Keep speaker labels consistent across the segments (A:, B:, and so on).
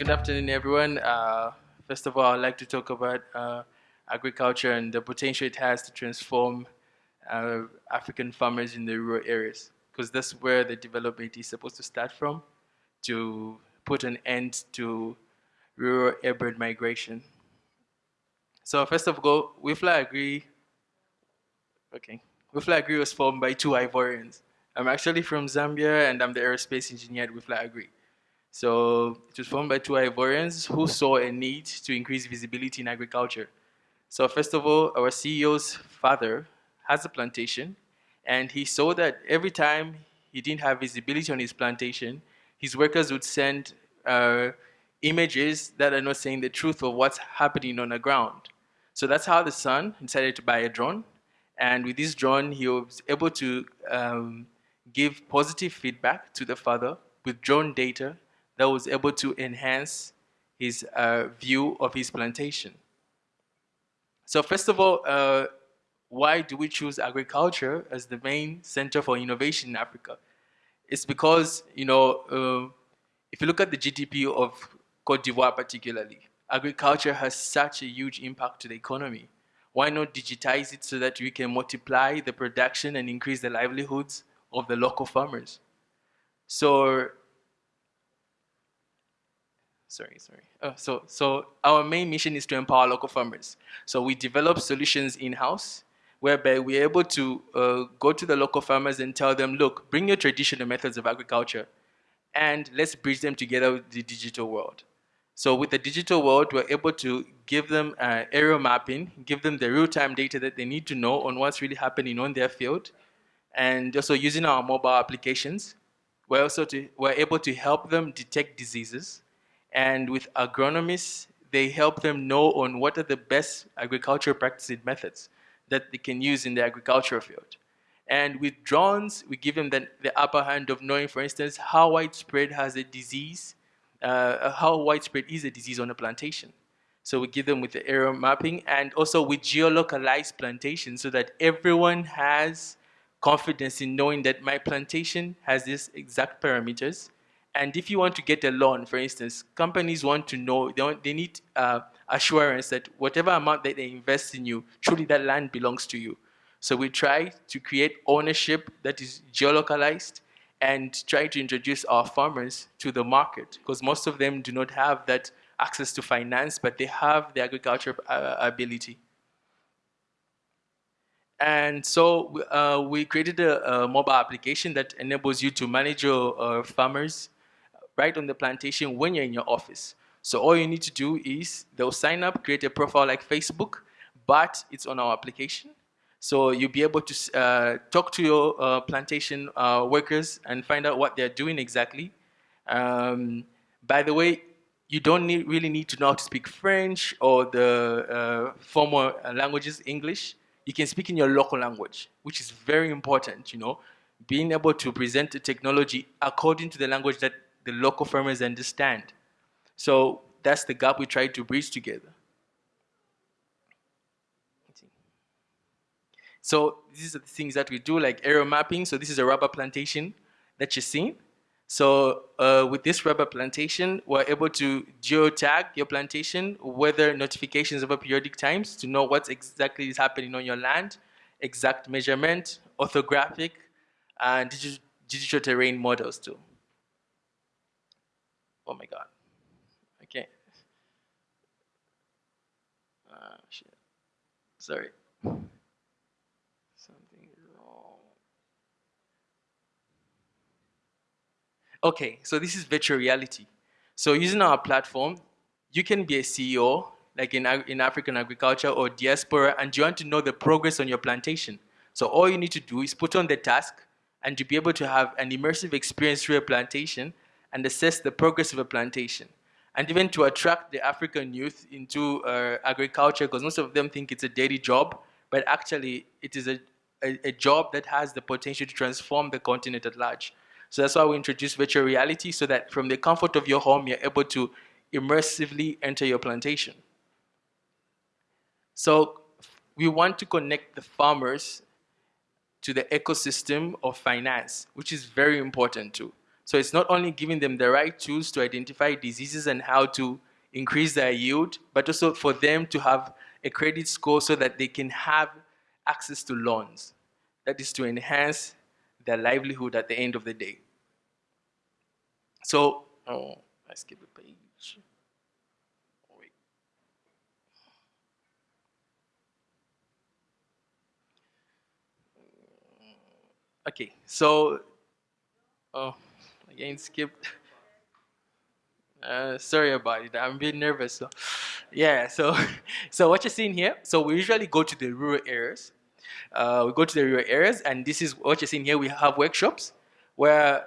A: good afternoon, everyone. Uh, first of all, I'd like to talk about uh, agriculture and the potential it has to transform uh, African farmers in the rural areas, because that's where the development is supposed to start from to put an end to rural urban migration. So first of all, WeFly Agri, okay, WeFly Agri was formed by two Ivorians. I'm actually from Zambia and I'm the aerospace engineer at WeFly Agri. So it was formed by two Ivorians who saw a need to increase visibility in agriculture. So first of all, our CEO's father has a plantation and he saw that every time he didn't have visibility on his plantation, his workers would send uh, images that are not saying the truth of what's happening on the ground. So that's how the son decided to buy a drone. And with this drone, he was able to um, give positive feedback to the father with drone data that was able to enhance his uh, view of his plantation. So first of all, uh, why do we choose agriculture as the main center for innovation in Africa? It's because, you know, uh, if you look at the GDP of Cote d'Ivoire particularly, agriculture has such a huge impact to the economy. Why not digitize it so that we can multiply the production and increase the livelihoods of the local farmers? So sorry, sorry. Oh, so, so our main mission is to empower local farmers. So we develop solutions in-house whereby we're able to uh, go to the local farmers and tell them, look, bring your traditional methods of agriculture and let's bridge them together with the digital world. So with the digital world, we're able to give them uh, aerial mapping, give them the real-time data that they need to know on what's really happening on their field. And also using our mobile applications, we're also to, we're able to help them detect diseases and with agronomists, they help them know on what are the best agricultural practices methods that they can use in the agricultural field. And with drones, we give them the, the upper hand of knowing, for instance, how widespread has a disease, uh, how widespread is a disease on a plantation. So we give them with the aerial mapping and also with geolocalized plantations so that everyone has confidence in knowing that my plantation has these exact parameters and if you want to get a loan, for instance, companies want to know, they, want, they need uh, assurance that whatever amount that they invest in you, truly that land belongs to you. So we try to create ownership that is geolocalized and try to introduce our farmers to the market because most of them do not have that access to finance, but they have the agriculture uh, ability. And so uh, we created a, a, mobile application that enables you to manage your uh, farmers right on the plantation when you're in your office. So all you need to do is they'll sign up, create a profile like Facebook, but it's on our application. So you'll be able to uh, talk to your uh, plantation uh, workers and find out what they're doing exactly. Um, by the way, you don't need, really need to know how to speak French or the uh, formal languages, English. You can speak in your local language, which is very important, you know. Being able to present the technology according to the language that the local farmers understand. So that's the gap we try to bridge together. So these are the things that we do, like aerial mapping. So this is a rubber plantation that you're seeing. So uh, with this rubber plantation, we're able to geotag your plantation, weather notifications over periodic times to know what exactly is happening on your land, exact measurement, orthographic, and digital, digital terrain models too. Oh my God. Okay. Ah, shit. Sorry. Something wrong. Okay, so this is virtual reality. So using our platform, you can be a CEO, like in, in African agriculture or diaspora, and you want to know the progress on your plantation. So all you need to do is put on the task and to be able to have an immersive experience through a plantation and assess the progress of a plantation. And even to attract the African youth into uh, agriculture, because most of them think it's a daily job, but actually it is a, a, a, job that has the potential to transform the continent at large. So that's why we introduce virtual reality, so that from the comfort of your home, you're able to immersively enter your plantation. So we want to connect the farmers to the ecosystem of finance, which is very important too. So it's not only giving them the right tools to identify diseases and how to increase their yield, but also for them to have a credit score so that they can have access to loans. That is to enhance their livelihood at the end of the day. So, oh, I skipped a page. Wait. Okay, so, oh, again, skipped. Uh, sorry about it. I'm a bit nervous. So, yeah. So, so what you're seeing here. So we usually go to the rural areas. Uh, we go to the rural areas, and this is what you're seeing here. We have workshops where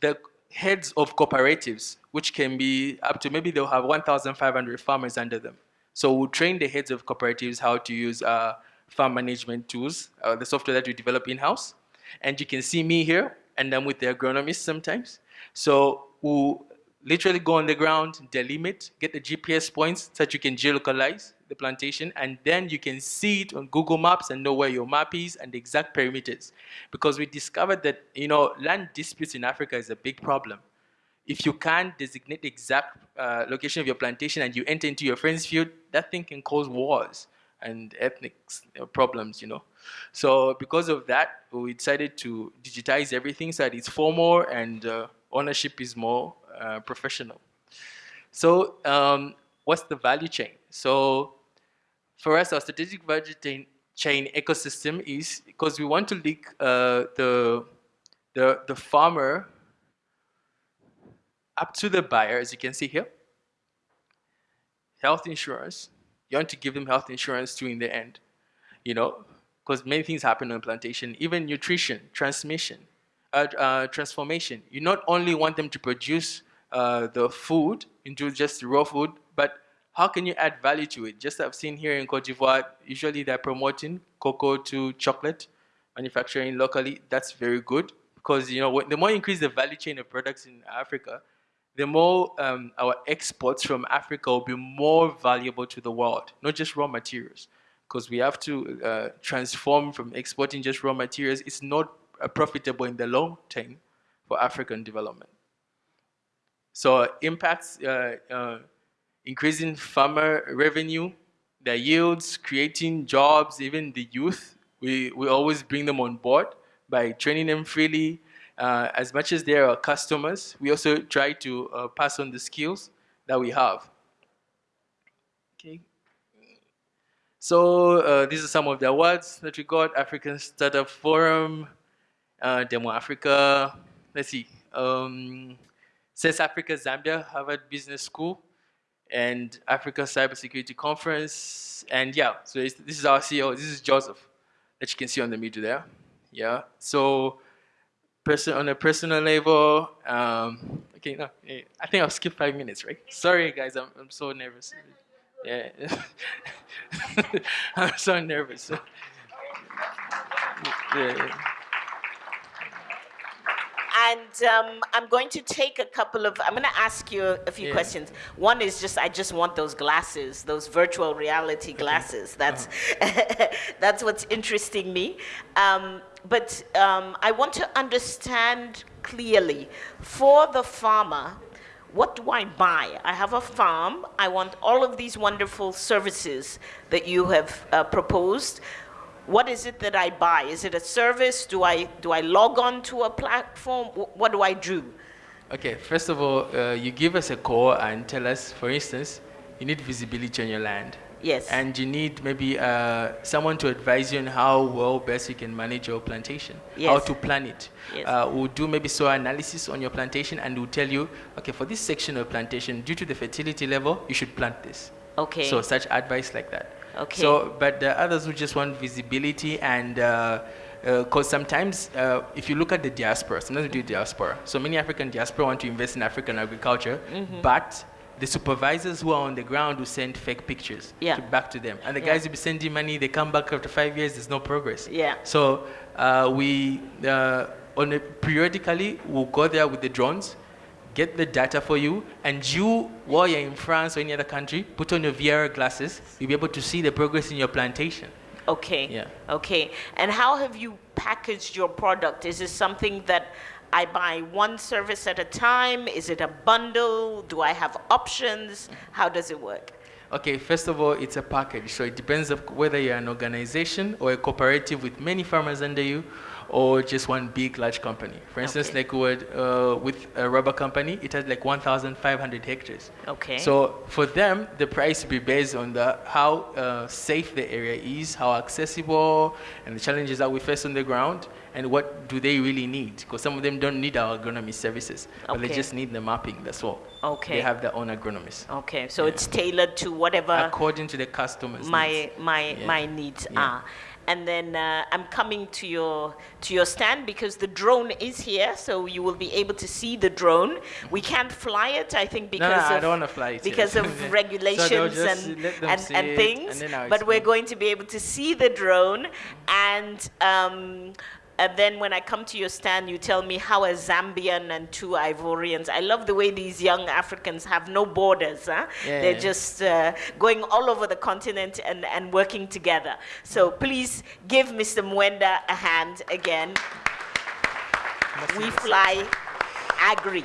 A: the heads of cooperatives, which can be up to maybe they'll have 1,500 farmers under them. So we'll train the heads of cooperatives how to use uh, farm management tools, uh, the software that we develop in-house. And you can see me here, and I'm with the agronomists sometimes. So we'll literally go on the ground, delimit, get the GPS points so that you can geolocalize the plantation, and then you can see it on Google Maps and know where your map is and the exact perimeters. Because we discovered that, you know, land disputes in Africa is a big problem. If you can't designate the exact uh, location of your plantation and you enter into your friend's field, that thing can cause wars and ethnic problems, you know. So because of that, we decided to digitize everything so that it's formal and uh, ownership is more uh, professional. So um, what's the value chain? So for us, our strategic value chain, chain ecosystem is because we want to link uh, the, the, the farmer up to the buyer, as you can see here. Health insurance, you want to give them health insurance too in the end, you know, because many things happen on plantation, even nutrition, transmission, transformation. You not only want them to produce uh, the food into just raw food, but how can you add value to it? Just I've seen here in Cote d'Ivoire, usually they're promoting cocoa to chocolate manufacturing locally. That's very good because you know the more you increase the value chain of products in Africa, the more um, our exports from Africa will be more valuable to the world, not just raw materials. Because we have to uh, transform from exporting just raw materials. It's not uh, profitable in the long term for African development. So impacts uh, uh, increasing farmer revenue, their yields, creating jobs, even the youth. We, we always bring them on board by training them freely. Uh, as much as they are customers, we also try to uh, pass on the skills that we have. Okay. So uh, these are some of the awards that we got. African Startup Forum, uh, Demo Africa. Let's see. Um, Sense Africa Zambia Harvard Business School and Africa Cybersecurity Conference. And yeah, so this is our CEO. This is Joseph that you can see on the middle there. Yeah. So person on a personal level, um, okay, no, I think I'll skip five minutes, right? Sorry, guys, I'm, I'm so nervous. Yeah. I'm so nervous.
B: yeah. And um, I'm going to take a couple of, I'm going to ask you a few yeah. questions. One is just, I just want those glasses, those virtual reality glasses. Okay. That's, uh-huh. that's what's interesting me. Um, but um, I want to understand clearly for the farmer, what do I buy? I have a farm. I want all of these wonderful services that you have uh, proposed what is it that I buy? Is it a service? Do I, do I log on to a platform? What do I do?
A: Okay, first of all, uh, you give us a call and tell us, for instance, you need visibility on your land.
B: Yes.
A: And you need maybe uh, someone to advise you on how well best you can manage your plantation, yes. how to plan it. Yes. Uh, we'll do maybe soil analysis on your plantation and we'll tell you, okay, for this section of plantation, due to the fertility level, you should plant this.
B: Okay.
A: So such advice like that.
B: Okay.
A: So, but the others who just want visibility and because uh, uh, sometimes uh, if you look at the diaspora, sometimes we do diaspora. So many African diaspora want to invest in African agriculture, mm-hmm. but the supervisors who are on the ground will send fake pictures
B: yeah.
A: to back to them. And the guys yeah. will be sending money, they come back after five years, there's no progress.
B: Yeah.
A: So uh, we, uh, on a, periodically, we'll go there with the drones get the data for you, and you, while you're in France or any other country, put on your VR glasses, you'll be able to see the progress in your plantation.
B: Okay.
A: Yeah.
B: Okay. And how have you packaged your product? Is this something that I buy one service at a time? Is it a bundle? Do I have options? How does it work?
A: Okay, first of all, it's a package. So it depends of whether you're an organization or a cooperative with many farmers under you or just one big large company. For instance,
B: Okay.
A: like with, uh, with a rubber company, it has like 1,500 hectares.
B: Okay.
A: So for them, the price will be based on the how uh, safe the area is, how accessible, and the challenges that we face on the ground, and what do they really need? Because some of them don't need our agronomy services, but they just need the mapping. That's all.
B: Okay.
A: They have their own agronomists
B: Okay, so it's tailored to whatever
A: according to the customers.
B: my
A: needs.
B: my
A: Yeah.
B: my needs
A: Yeah.
B: are. And then uh, I'm coming to your to your stand because the drone is here, so you will be able to see the drone. We can't fly it, I think, because
A: no, I
B: of
A: don't fly it,
B: because of regulations
A: just
B: and and, and things.
A: and
B: but we're going to be able to see the drone, and um, and then when I come to your stand, you tell me how a Zambian and two Ivorians. I love the way these young Africans have no borders. Huh?
A: Yeah.
B: They're just uh, going all over the continent and, and working together. So please give Mr. Mwenda a hand again. We fly agri.